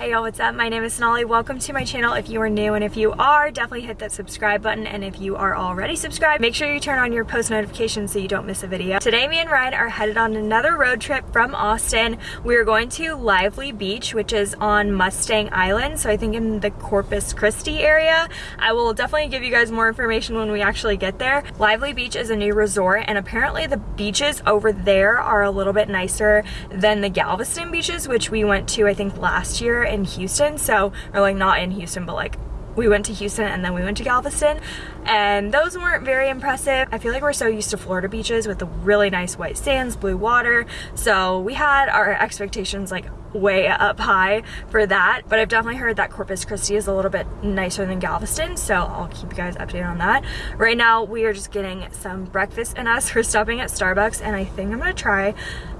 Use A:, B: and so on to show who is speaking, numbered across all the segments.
A: Hey y'all, what's up? My name is Sonali. Welcome to my channel if you are new and if you are, definitely hit that subscribe button and if you are already subscribed, make sure you turn on your post notifications so you don't miss a video. Today me and Ryan are headed on another road trip from Austin. We are going to Lively Beach, which is on Mustang Island, so I think in the Corpus Christi area. I will definitely give you guys more information when we actually get there. Lively Beach is a new resort and apparently the beaches over there are a little bit nicer than the Galveston beaches, which we went to I think last year in Houston. So, or like not in Houston, but like we went to Houston and then we went to Galveston and those weren't very impressive. I feel like we're so used to Florida beaches with the really nice white sands, blue water. So we had our expectations like way up high for that. But I've definitely heard that Corpus Christi is a little bit nicer than Galveston. So I'll keep you guys updated on that. Right now we are just getting some breakfast in us. We're stopping at Starbucks and I think I'm gonna try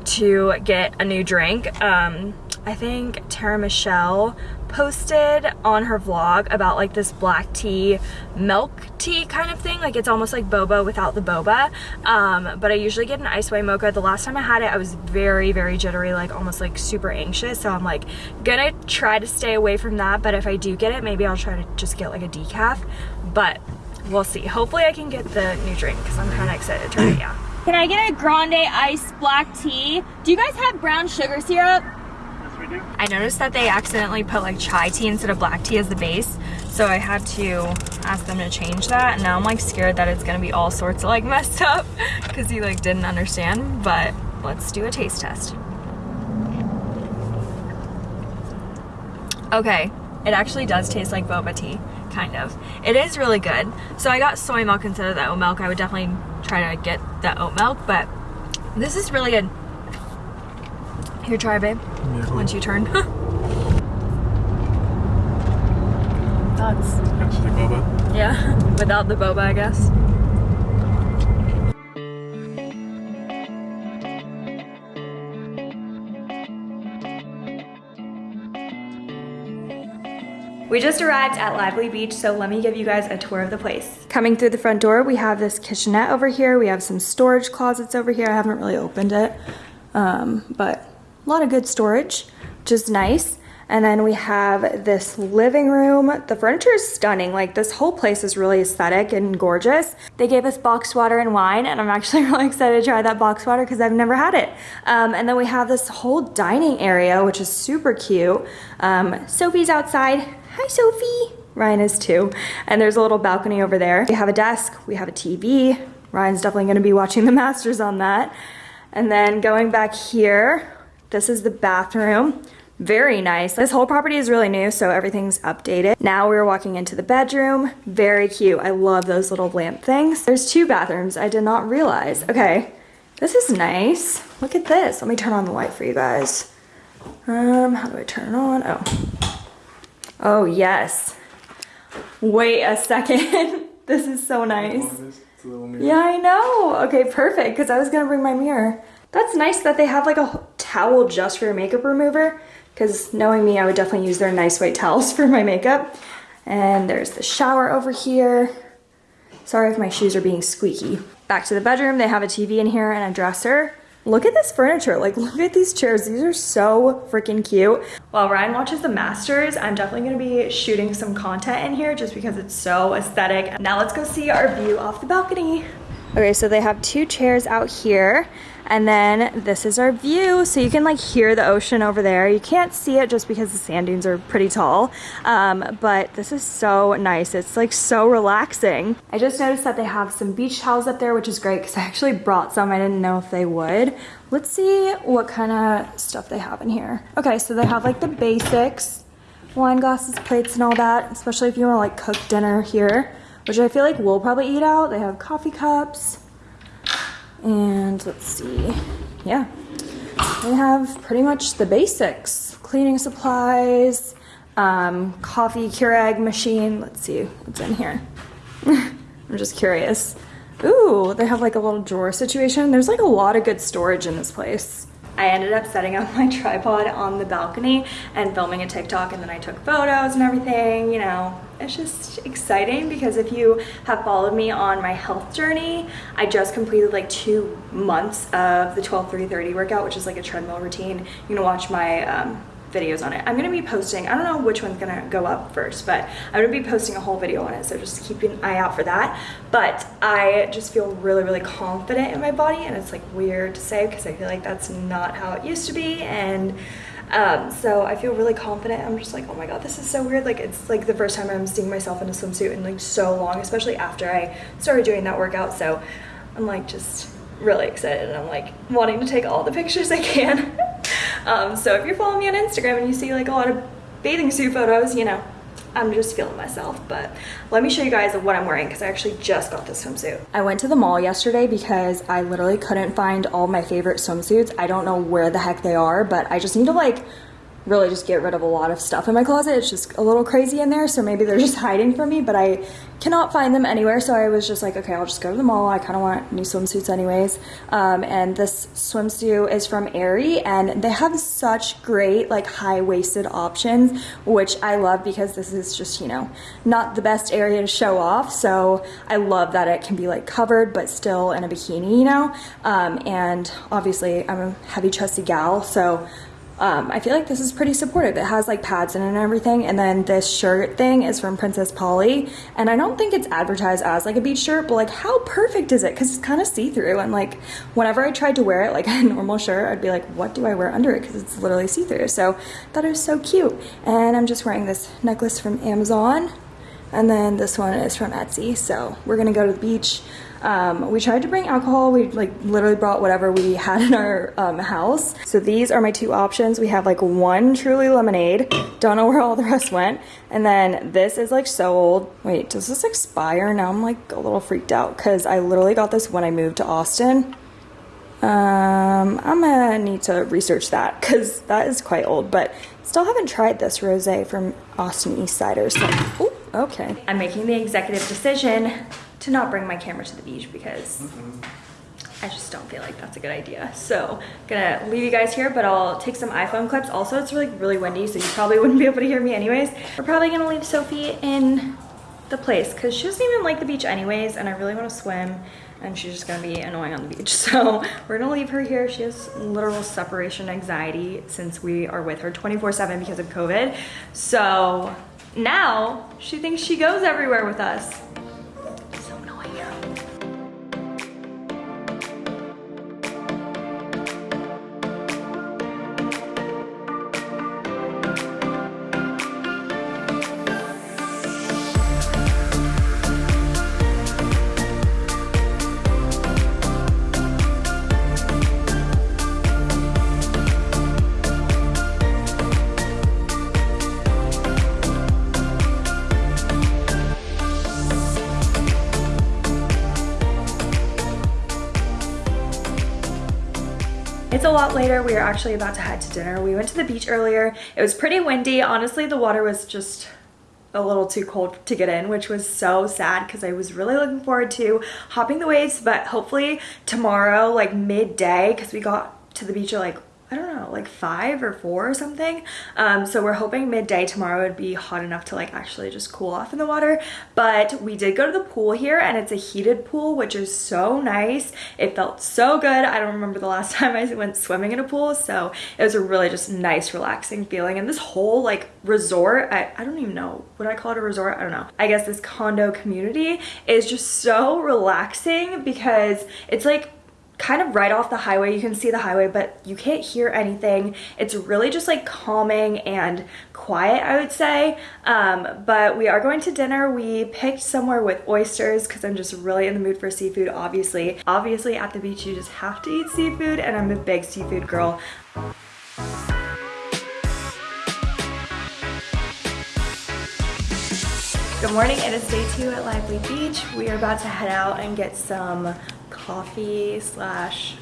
A: to get a new drink. Um, I think Tara Michelle posted on her vlog about like this black tea milk tea kind of thing. Like it's almost like boba without the boba. Um, but I usually get an ice white mocha. The last time I had it I was very very jittery like almost like super anxious. So I'm like gonna try to stay away from that. But if I do get it maybe I'll try to just get like a decaf. But we'll see. Hopefully I can get the new drink because I'm kind of excited to try it yeah. Can I get a grande iced black tea? Do you guys have brown sugar syrup. I noticed that they accidentally put like chai tea instead of black tea as the base. So I had to ask them to change that. And now I'm like scared that it's gonna be all sorts of like messed up because he like didn't understand. But let's do a taste test. Okay, it actually does taste like boba tea, kind of. It is really good. So I got soy milk instead of the oat milk. I would definitely try to get the oat milk, but this is really good. Here, try, babe. Yeah. Once you turn. Thoughts?
B: Actually, boba.
A: Yeah, without the boba, I guess. We just arrived at Lively Beach, so let me give you guys a tour of the place. Coming through the front door, we have this kitchenette over here. We have some storage closets over here. I haven't really opened it, um, but a lot of good storage, which is nice. And then we have this living room. The furniture is stunning. Like this whole place is really aesthetic and gorgeous. They gave us boxed water and wine and I'm actually really excited to try that boxed water because I've never had it. Um, and then we have this whole dining area, which is super cute. Um, Sophie's outside. Hi, Sophie. Ryan is too. And there's a little balcony over there. We have a desk, we have a TV. Ryan's definitely gonna be watching the Masters on that. And then going back here, this is the bathroom. Very nice. This whole property is really new, so everything's updated. Now we're walking into the bedroom. Very cute. I love those little lamp things. There's two bathrooms. I did not realize. Okay, this is nice. Look at this. Let me turn on the light for you guys. Um, how do I turn it on? Oh. Oh, yes. Wait a second. this is so nice. Yeah, I know. Okay, perfect, because I was going to bring my mirror. That's nice that they have like a towel just for your makeup remover because knowing me, I would definitely use their nice white towels for my makeup. And there's the shower over here. Sorry if my shoes are being squeaky. Back to the bedroom, they have a TV in here and a dresser. Look at this furniture, like look at these chairs. These are so freaking cute. While Ryan watches the Masters, I'm definitely gonna be shooting some content in here just because it's so aesthetic. Now let's go see our view off the balcony. Okay, so they have two chairs out here and then this is our view. So you can like hear the ocean over there. You can't see it just because the sand dunes are pretty tall. Um, but this is so nice. It's like so relaxing. I just noticed that they have some beach towels up there, which is great because I actually brought some. I didn't know if they would. Let's see what kind of stuff they have in here. Okay, so they have like the basics, wine glasses, plates, and all that, especially if you want to like cook dinner here, which I feel like we'll probably eat out. They have coffee cups, and let's see, yeah, we have pretty much the basics. Cleaning supplies, um, coffee Keurig machine. Let's see what's in here. I'm just curious. Ooh, they have like a little drawer situation. There's like a lot of good storage in this place. I ended up setting up my tripod on the balcony and filming a TikTok and then I took photos and everything, you know. It's just exciting because if you have followed me on my health journey, I just completed like two months of the 12-3-30 workout, which is like a treadmill routine. You can watch my um, videos on it. I'm gonna be posting, I don't know which one's gonna go up first, but I'm gonna be posting a whole video on it, so just keep an eye out for that. But I just feel really, really confident in my body, and it's like weird to say because I feel like that's not how it used to be, and um, so I feel really confident. I'm just like, oh my god, this is so weird. Like it's like the first time I'm seeing myself in a swimsuit in like so long, especially after I started doing that workout. So I'm like just really excited and I'm like wanting to take all the pictures I can. um, so if you're following me on Instagram and you see like a lot of bathing suit photos, you know, I'm just feeling myself. But let me show you guys what I'm wearing because I actually just got this swimsuit. I went to the mall yesterday because I literally couldn't find all my favorite swimsuits. I don't know where the heck they are, but I just need to like really just get rid of a lot of stuff in my closet. It's just a little crazy in there, so maybe they're just hiding from me, but I cannot find them anywhere. So I was just like, okay, I'll just go to the mall. I kind of want new swimsuits anyways. Um, and this swimsuit is from Aerie, and they have such great like high-waisted options, which I love because this is just, you know, not the best area to show off. So I love that it can be like covered, but still in a bikini, you know? Um, and obviously I'm a heavy chested gal, so um, I feel like this is pretty supportive. It has like pads in it and everything. And then this shirt thing is from Princess Polly. And I don't think it's advertised as like a beach shirt, but like how perfect is it? Cause it's kind of see-through. And like whenever I tried to wear it like a normal shirt, I'd be like, what do I wear under it? Cause it's literally see-through. So I thought it was so cute. And I'm just wearing this necklace from Amazon. And then this one is from Etsy. So we're gonna go to the beach. Um, we tried to bring alcohol. We like literally brought whatever we had in our um, house. So these are my two options. We have like one Truly lemonade. Don't know where all the rest went. And then this is like so old. Wait, does this expire? Now I'm like a little freaked out because I literally got this when I moved to Austin. Um, I'm gonna need to research that because that is quite old, but still haven't tried this rosé from Austin East Cider. So, ooh, okay. I'm making the executive decision to not bring my camera to the beach because mm -hmm. I just don't feel like that's a good idea. So gonna leave you guys here, but I'll take some iPhone clips. Also, it's really, really windy, so you probably wouldn't be able to hear me anyways. We're probably gonna leave Sophie in the place because she doesn't even like the beach anyways, and I really wanna swim and she's just gonna be annoying on the beach. So we're gonna leave her here. She has literal separation anxiety since we are with her 24 seven because of COVID. So now she thinks she goes everywhere with us. Lot later. We are actually about to head to dinner. We went to the beach earlier. It was pretty windy. Honestly, the water was just a little too cold to get in, which was so sad because I was really looking forward to hopping the waves, but hopefully tomorrow, like midday, because we got to the beach at like I don't know, like five or four or something. Um, so we're hoping midday tomorrow would be hot enough to like actually just cool off in the water. But we did go to the pool here and it's a heated pool, which is so nice. It felt so good. I don't remember the last time I went swimming in a pool. So it was a really just nice, relaxing feeling. And this whole like resort, I, I don't even know, would I call it a resort? I don't know. I guess this condo community is just so relaxing because it's like kind of right off the highway. You can see the highway, but you can't hear anything. It's really just like calming and quiet, I would say. Um, but we are going to dinner. We picked somewhere with oysters because I'm just really in the mood for seafood, obviously. Obviously at the beach, you just have to eat seafood and I'm a big seafood girl. Good morning, it is day two at Lively Beach. We are about to head out and get some coffee slash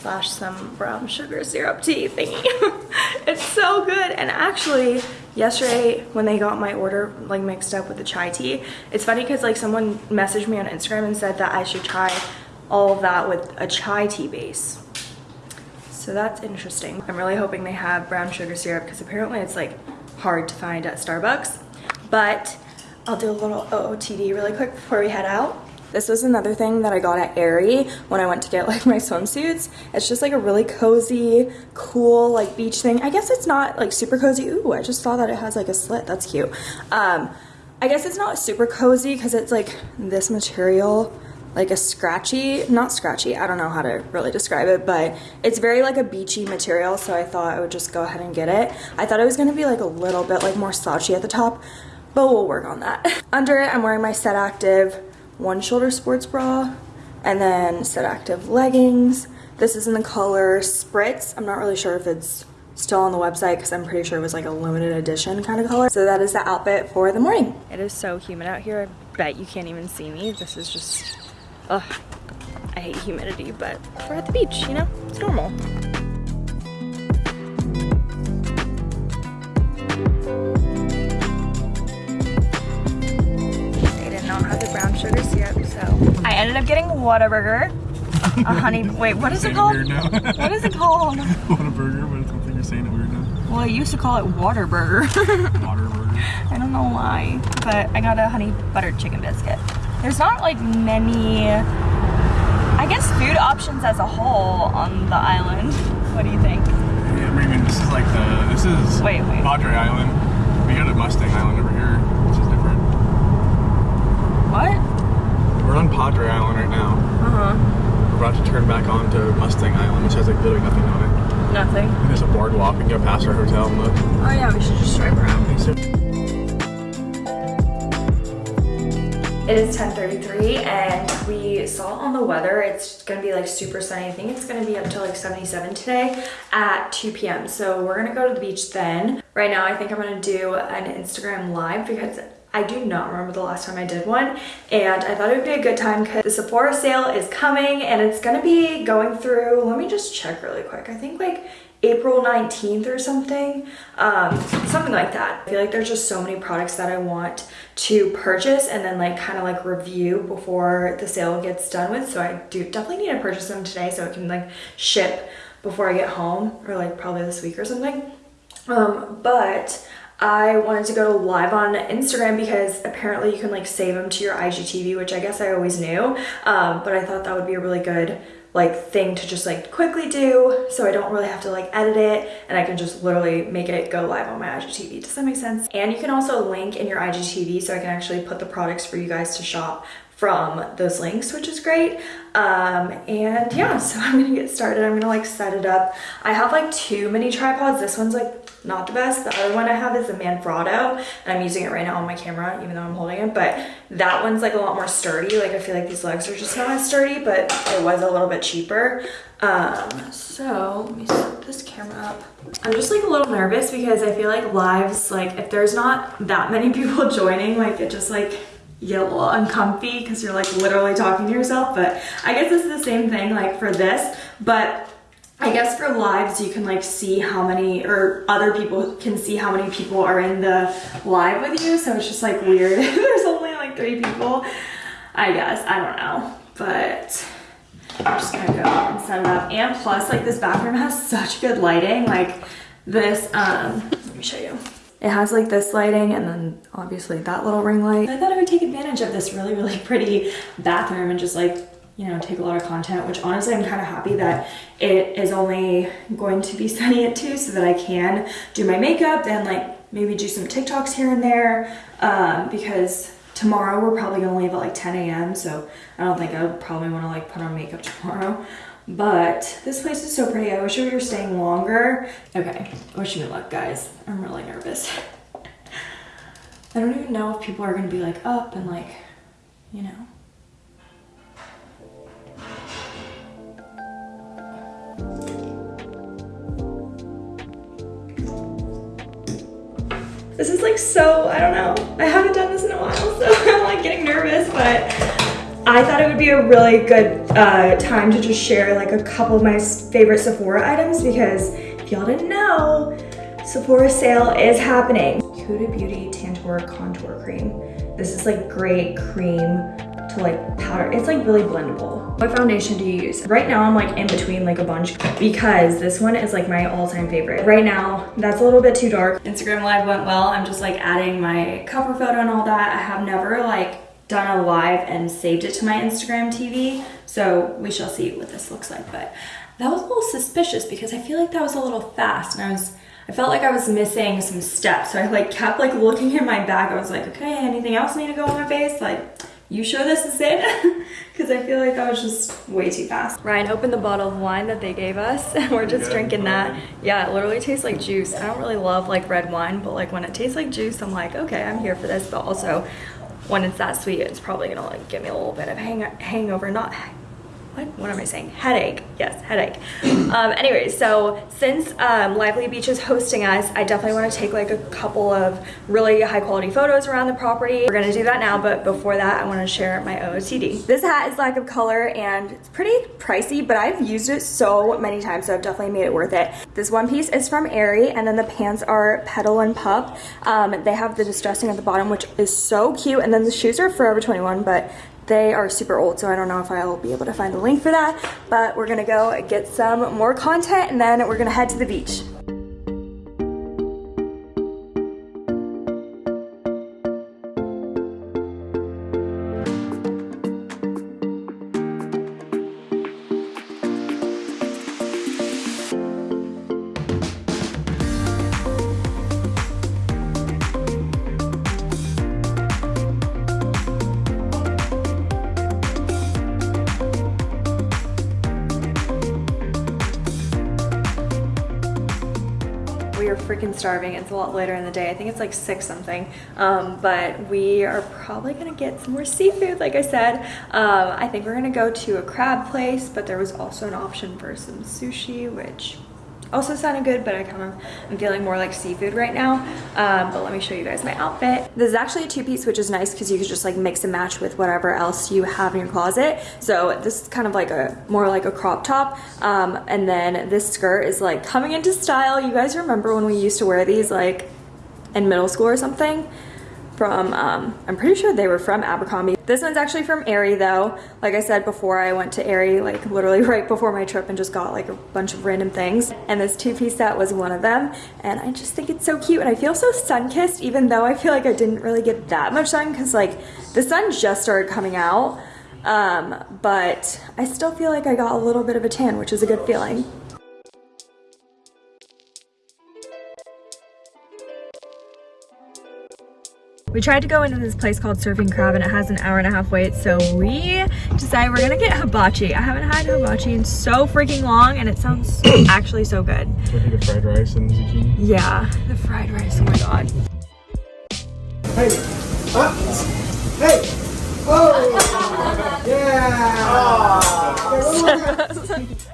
A: slash some brown sugar syrup tea thingy. it's so good. And actually, yesterday when they got my order like mixed up with the chai tea, it's funny because like someone messaged me on Instagram and said that I should try all of that with a chai tea base. So that's interesting. I'm really hoping they have brown sugar syrup because apparently it's like hard to find at Starbucks. But I'll do a little OOTD really quick before we head out. This was another thing that I got at Aerie when I went to get like my swimsuits. It's just like a really cozy, cool like beach thing. I guess it's not like super cozy. Ooh, I just saw that it has like a slit. That's cute. Um, I guess it's not super cozy because it's like this material like a scratchy, not scratchy, I don't know how to really describe it, but it's very like a beachy material, so I thought I would just go ahead and get it. I thought it was gonna be like a little bit like more slouchy at the top, but we'll work on that. Under it, I'm wearing my Set Active one shoulder sports bra, and then Set Active leggings. This is in the color Spritz. I'm not really sure if it's still on the website because I'm pretty sure it was like a limited edition kind of color. So that is the outfit for the morning. It is so humid out here. I bet you can't even see me. This is just Ugh, I hate humidity, but we're at the beach, you know? It's normal. Ended up getting Whataburger. A honey, wait, what is it called? what is it called?
B: Whataburger, but I think you're saying it weird now.
A: Well, I used to call it Waterburger.
B: Waterburger.
A: I don't know why, but I got a honey buttered chicken biscuit. There's not like many, I guess, food options as a whole on the island. What do you think?
B: Yeah, I mean, this is like the, this is
A: wait, wait.
B: Padre Island. We got a Mustang Island over here, which is different.
A: What?
B: We're on Padre Island right now.
A: Uh-huh.
B: We're about to turn back on to Mustang Island, which has like literally nothing on it.
A: Nothing.
B: And there's a boardwalk. We can go past our hotel and look.
A: Oh yeah, we should just drive around. It is 10.33 and we saw on the weather, it's gonna be like super sunny. I think it's gonna be up to like 77 today at 2 p.m. So we're gonna go to the beach then. Right now, I think I'm gonna do an Instagram live because I do not remember the last time I did one and I thought it would be a good time because the Sephora sale is coming and it's gonna be going through, let me just check really quick. I think like April 19th or something, um, something like that. I feel like there's just so many products that I want to purchase and then like kind of like review before the sale gets done with. So I do definitely need to purchase them today so it can like ship before I get home or like probably this week or something. Um, but I wanted to go live on Instagram because apparently you can like save them to your IGTV, which I guess I always knew. Um, but I thought that would be a really good like thing to just like quickly do so I don't really have to like edit it and I can just literally make it go live on my IGTV. Does that make sense? And you can also link in your IGTV so I can actually put the products for you guys to shop from those links, which is great. Um, and yeah, so I'm gonna get started. I'm gonna like set it up. I have like two mini tripods. This one's like not the best. The other one I have is the Manfrotto and I'm using it right now on my camera even though I'm holding it but that one's like a lot more sturdy. Like I feel like these legs are just not as sturdy but it was a little bit cheaper. Um, so let me set this camera up. I'm just like a little nervous because I feel like lives like if there's not that many people joining like it just like get a little uncomfy because you're like literally talking to yourself but I guess it's the same thing like for this but I guess for lives you can like see how many or other people can see how many people are in the live with you so it's just like weird. There's only like three people. I guess. I don't know. But I'm just gonna go and set it up. And plus like this bathroom has such good lighting. Like this um let me show you. It has like this lighting and then obviously that little ring light. I thought I would take advantage of this really really pretty bathroom and just like you know, take a lot of content, which honestly I'm kind of happy that it is only going to be sunny at 2 so that I can do my makeup and like maybe do some TikToks here and there um, because tomorrow we're probably gonna leave at like 10 a.m. so I don't think I would probably want to like put on makeup tomorrow. But this place is so pretty. I wish we were staying longer. Okay, wish me luck guys. I'm really nervous. I don't even know if people are gonna be like up and like, you know, This is like so, I don't know. I haven't done this in a while, so I'm like getting nervous, but I thought it would be a really good uh, time to just share like a couple of my favorite Sephora items because if y'all didn't know, Sephora sale is happening. Huda Beauty Tantour Contour Cream. This is like great cream to like powder. It's like really blendable. What foundation do you use? Right now I'm like in between like a bunch because this one is like my all-time favorite. Right now, that's a little bit too dark. Instagram live went well. I'm just like adding my cover photo and all that. I have never like done a live and saved it to my Instagram TV. So we shall see what this looks like. But that was a little suspicious because I feel like that was a little fast and I was I felt like I was missing some steps. So I like kept like looking in my bag. I was like, okay, anything else need to go on my face? Like, you sure this is it? Because I feel like that was just way too fast. Ryan opened the bottle of wine that they gave us and we're just
B: Yeah,
A: drinking that.
B: fine.
A: Yeah, it literally tastes like juice. I don't really love like red wine, but like when it tastes like juice, I'm like, okay, I'm here for this. But also when it's that sweet, it's probably gonna like give me a little bit of hang hangover, not what? What am i saying? Headache. Yes headache. Um anyway so since um lively beach is hosting us i definitely want to take like a couple of really high quality photos around the property. We're gonna do that now but before that i want to share my ootd this hat is lack of color and it's pretty pricey but i've used it so many times so i've definitely made it worth it. This one piece is from Aerie, and then the pants are petal and pup. Um they have the distressing at the bottom which is so cute and then the shoes are forever 21 but they are super old, so I don't know if I'll be able to find the link for that, but we're gonna go get some more content and then we're gonna head to the beach. Freaking starving. It's a lot later in the day. I think it's like six something. Um, but we are probably gonna get some more seafood, like I said. Um, I think we're gonna go to a crab place, but there was also an option for some sushi, which also sounded good, but I kind of am feeling more like seafood right now. Um, but let me show you guys my outfit. This is actually a two-piece, which is nice because you could just like mix and match with whatever else you have in your closet. So this is kind of like a more like a crop top. Um, and then this skirt is like coming into style. You guys remember when we used to wear these like in middle school or something? From um, I'm pretty sure they were from Abercrombie. This one's actually from Aerie though. Like I said before, I went to Aerie like literally right before my trip and just got like a bunch of random things. And this two-piece set was one of them. And I just think it's so cute and I feel so sun-kissed even though I feel like I didn't really get that much sun because like the sun just started coming out. Um, but I still feel like I got a little bit of a tan, which is a good feeling. We tried to go into this place called Surfing Crab and it has an hour and a half wait, so we decided we're gonna get hibachi. I haven't had hibachi in so freaking long and it sounds actually so good.
B: It's like the fried rice and zucchini.
A: Yeah, the fried rice, oh my god.
C: Hey! Up! Hey! Oh! Yeah! Ah.
A: Good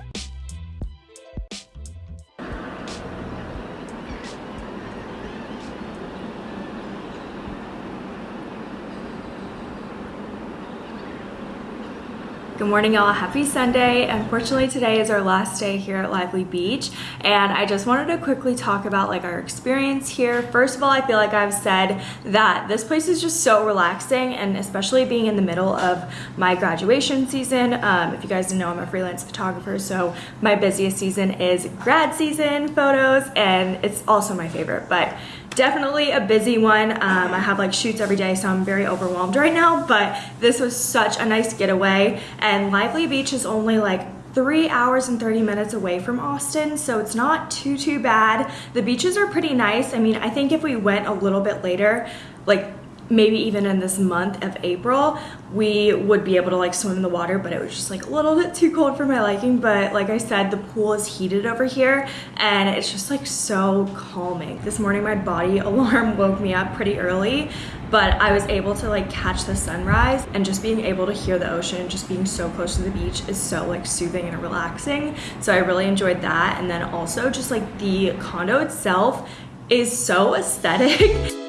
A: morning, y'all. Happy Sunday. Unfortunately, today is our last day here at Lively Beach, and I just wanted to quickly talk about like our experience here. First of all, I feel like I've said that this place is just so relaxing, and especially being in the middle of my graduation season. Um, if you guys didn't know, I'm a freelance photographer, so my busiest season is grad season photos, and it's also my favorite. But definitely a busy one. Um, I have like shoots every day, so I'm very overwhelmed right now, but this was such a nice getaway. And Lively Beach is only like three hours and 30 minutes away from Austin, so it's not too, too bad. The beaches are pretty nice. I mean, I think if we went a little bit later, like maybe even in this month of April, we would be able to like swim in the water, but it was just like a little bit too cold for my liking. But like I said, the pool is heated over here and it's just like so calming. This morning, my body alarm woke me up pretty early, but I was able to like catch the sunrise and just being able to hear the ocean, just being so close to the beach is so like soothing and relaxing. So I really enjoyed that. And then also just like the condo itself is so aesthetic.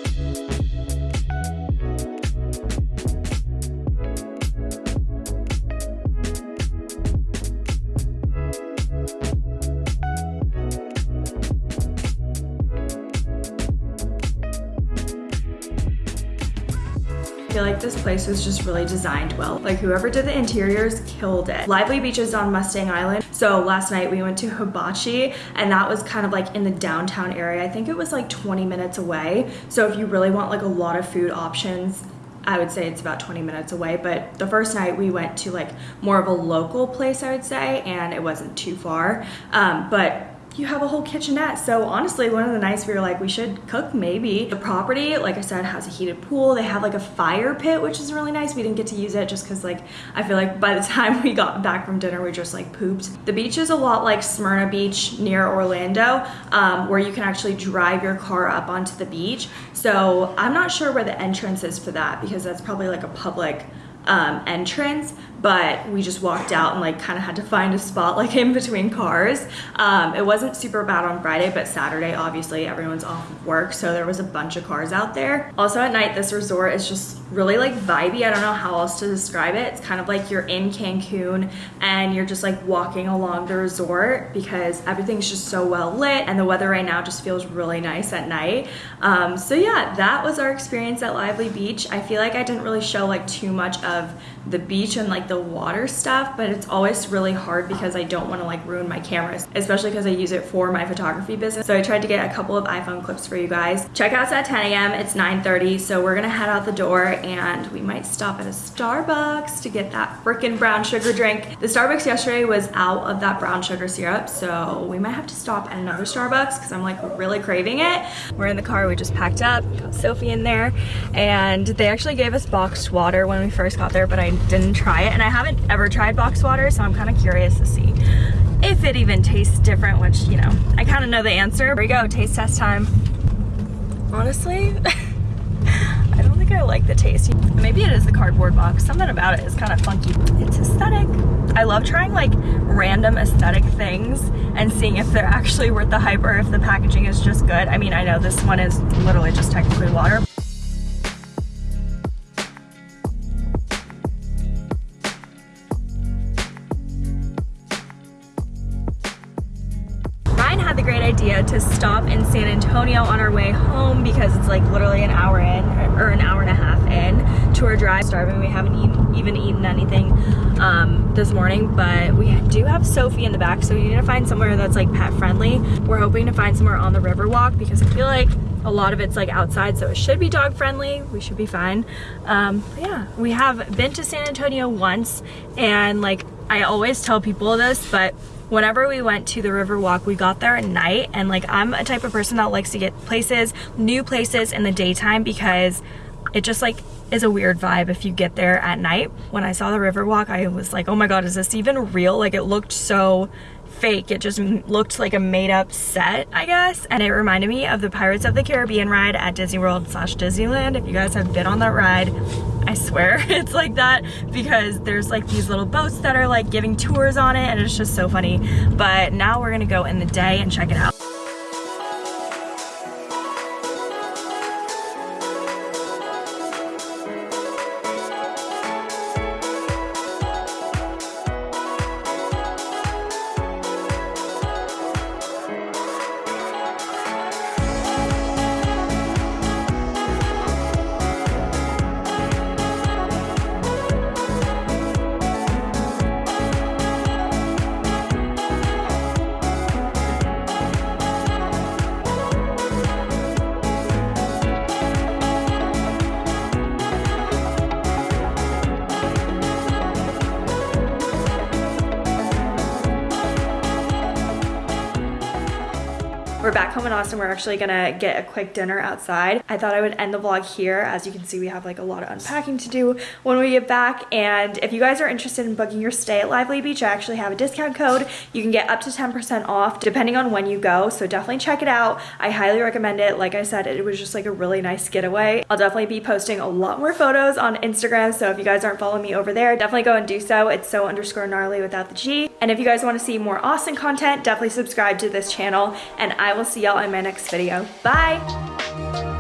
A: Was just really designed well. Like whoever did the interiors killed it. Lively Beach is on Mustang Island. So last night we went to Hibachi and that was kind of like in the downtown area. I think it was like 20 minutes away. So if you really want like a lot of food options I would say it's about 20 minutes away. But the first night we went to like more of a local place, I would say, and it wasn't too far. Um, but you have a whole kitchenette. So honestly, one of the nights we were like, we should cook maybe. The property, like I said, has a heated pool. They have like a fire pit, which is really nice. We didn't get to use it just because like I feel like by the time we got back from dinner, we just like pooped. The beach is a lot like Smyrna Beach near Orlando, um, where you can actually drive your car up onto the beach. So I'm not sure where the entrance is for that because that's probably like a public um, entrance, but we just walked out and like kind of had to find a spot like in between cars. Um, it wasn't super bad on Friday, but Saturday, obviously, everyone's off of work, so there was a bunch of cars out there. Also at night, this resort is just really like vibey. I don't know how else to describe it. It's kind of like you're in Cancun and you're just like walking along the resort because everything's just so well lit and the weather right now just feels really nice at night. Um, so yeah, that was our experience at Lively Beach. I feel like I didn't really show like too much of the beach and like the water stuff, but it's always really hard because I don't want to like ruin my cameras, especially because I use it for my photography business. So I tried to get a couple of iPhone clips for you guys. Checkout's at 10 a.m. It's 9.30, so we're gonna head out the door and we might stop at a Starbucks to get that freaking brown sugar drink. The Starbucks yesterday was out of that brown sugar syrup, so we might have to stop at another Starbucks because I'm like really craving it. We're in the car, we just packed up, got Sophie in there, and they actually gave us boxed water when we first got there, but I didn't try it, and I haven't ever tried boxed water, so I'm kind of curious to see if it even tastes different, which, you know, I kind of know the answer. Here we go, taste test time. Honestly, I don't think I like the taste. Maybe it is the cardboard box. Something about it is kind of funky. It's aesthetic. I love trying like random aesthetic things and seeing if they're actually worth the hype or if the packaging is just good. I mean, I know this one is literally just technically water. To stop in San Antonio on our way home because it's like literally an hour in or an hour and a half in to our drive. Starving, we haven't even eaten anything um, this morning, but we do have Sophie in the back, so we need to find somewhere that's like pet friendly. We're hoping to find somewhere on the Riverwalk because I feel like a lot of it's like outside, so it should be dog friendly. We should be fine. Um, yeah, we have been to San Antonio once, and like I always tell people this, but whenever we went to the Riverwalk, we got there at night, and like I'm a type of person that likes to get places, new places in the daytime because it just like is a weird vibe if you get there at night. When I saw the Riverwalk, I was like, oh my god, is this even real? Like it looked so fake. It just looked like a made up set, I guess. And it reminded me of the Pirates of the Caribbean ride at Disney World slash Disneyland. If you guys have been on that ride, I swear it's like that because there's like these little boats that are like giving tours on it and it's just so funny. But now we're gonna go in the day and check it out. In Austin. We're actually gonna get a quick dinner outside. I thought I would end the vlog here. As you can see, we have like a lot of unpacking to do when we get back. And if you guys are interested in booking your stay at Lively Beach, I actually have a discount code. You can get up to 10% off depending on when you go. So definitely check it out. I highly recommend it. Like I said, it was just like a really nice getaway. I'll definitely be posting a lot more photos on Instagram. So if you guys aren't following me over there, definitely go and do so. It's so underscore gnarly without the G. And if you guys want to see more Austin content, definitely subscribe to this channel. And I will see y'all in my next video. Bye!